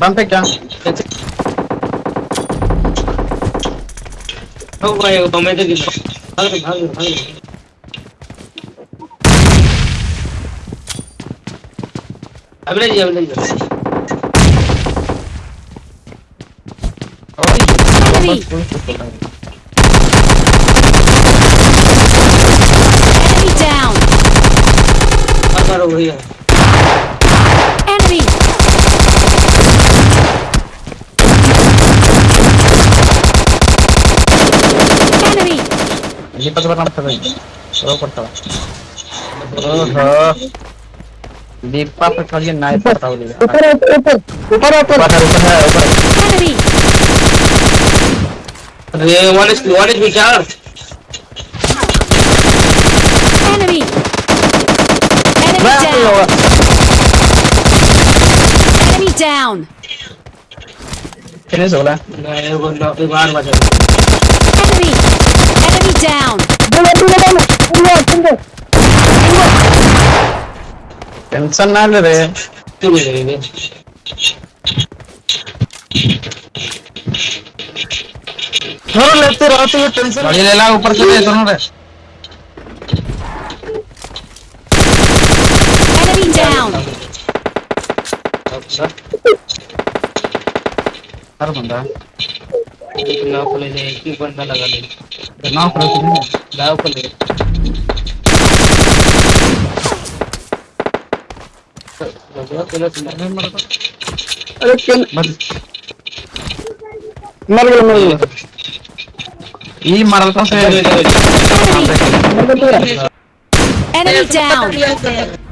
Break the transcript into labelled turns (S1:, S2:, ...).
S1: Bắn tích ra Không quay vào mấy cái gì Thắng được, thắng
S2: Enemy! Enemy down!
S1: मारो वही है
S2: Enemy! Enemy!
S3: दीपक पर नाम कर रो पड़ता ओहो दीपक पर खाली नाइफ पड़ता हो
S4: ऊपर ऊपर ऊपर ऊपर ऊपर
S3: ऊपर ऊपर है ऊपर
S2: Enemy!
S1: अरे वन एच वन एच क्या
S2: Enemy! Enemy down! Enemy down!
S3: Finish हो गया
S1: नहीं वो ना एक बार बचा
S2: Enemy! Enemy down!
S4: बोलो बोलो बोलो बोलो बोलो
S3: टेंशन ना ले रे
S1: तू भी ले ले
S3: थोड़ा लेते रहते हो टेंशन गाड़ी ले ला ऊपर से ले दोनों रे
S2: Enemy down!
S1: अच्छा।
S3: हर बंदा।
S1: ना खोले ले एक ही बंदा लगा ले।
S3: नाव पर से
S1: गाँव को ले
S4: अरे क्यों मर गया मर गया।
S2: Enemy down.